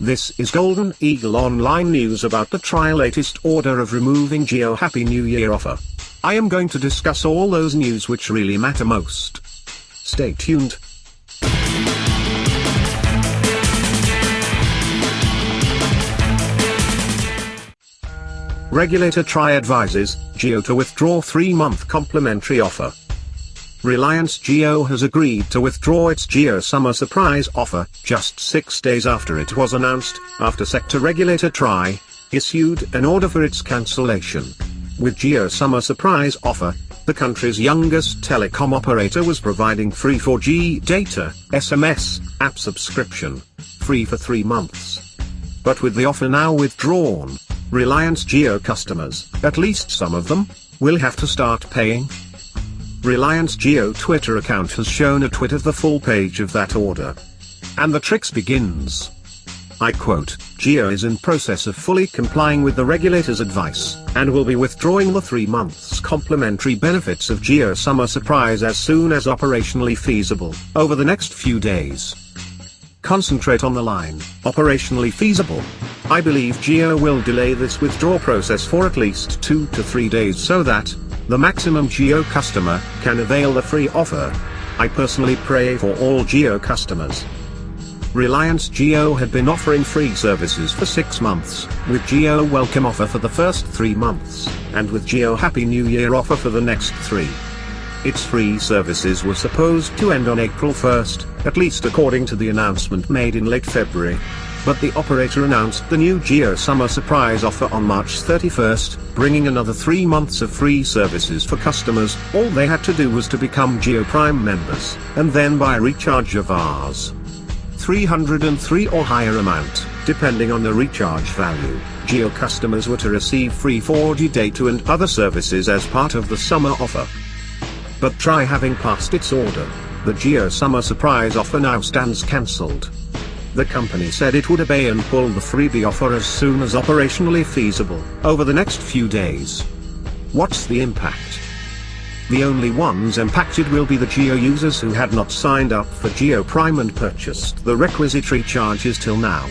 This is Golden Eagle Online News about the TRAI latest order of removing Jio Happy New Year offer. I am going to discuss all those news which really matter most. Stay tuned. Regulator TRAI advises Jio to withdraw 3-month complimentary offer. Reliance Jio has agreed to withdraw its Jio Summer Surprise offer, just six days after it was announced, after sector regulator TRAI issued an order for its cancellation. With Jio Summer Surprise offer, the country's youngest telecom operator was providing free 4G data, SMS, app subscription, free for three months. But with the offer now withdrawn, Reliance Jio customers, at least some of them, will have to start paying. Reliance Jio Twitter account has shown a tweet of the full page of that order. And the tricks begins. I quote, Jio is in process of fully complying with the regulator's advice, and will be withdrawing the three months complimentary benefits of Jio Summer Surprise as soon as operationally feasible, over the next few days. Concentrate on the line, operationally feasible. I believe Jio will delay this withdrawal process for at least two to three days so that, the maximum Jio customer can avail the free offer. I personally pray for all Jio customers. Reliance Jio had been offering free services for six months, with Jio Welcome offer for the first three months, and with Jio Happy New Year offer for the next three. Its free services were supposed to end on April 1st, at least according to the announcement made in late February. But the operator announced the new Jio Summer Surprise offer on March 31st, bringing another three months of free services for customers. All they had to do was to become Jio Prime members, and then buy recharge of Rs. 303 or higher amount, depending on the recharge value. Jio customers were to receive free 4G data and other services as part of the summer offer. But TRAI having passed its order, the Jio Summer Surprise offer now stands cancelled. The company said it would obey and pull the freebie offer as soon as operationally feasible, over the next few days. What's the impact? The only ones impacted will be the Jio users who had not signed up for Jio Prime and purchased the requisite recharges till now.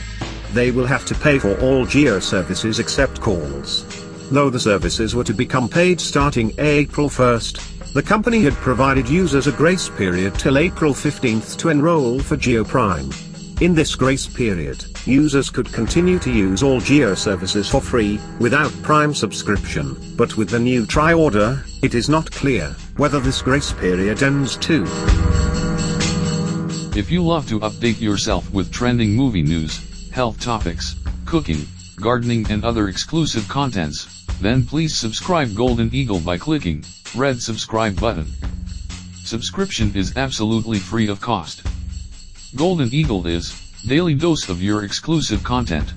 They will have to pay for all Jio services except calls. Though the services were to become paid starting April 1st, the company had provided users a grace period till April 15th to enroll for Jio Prime. In this grace period, users could continue to use all Jio services for free, without Prime subscription, but with the new TRAI order, it is not clear whether this grace period ends too. If you love to update yourself with trending movie news, health topics, cooking, gardening and other exclusive contents, then please subscribe Golden Eagle by clicking red subscribe button. Subscription is absolutely free of cost. Golden Eagle is daily dose of your exclusive content.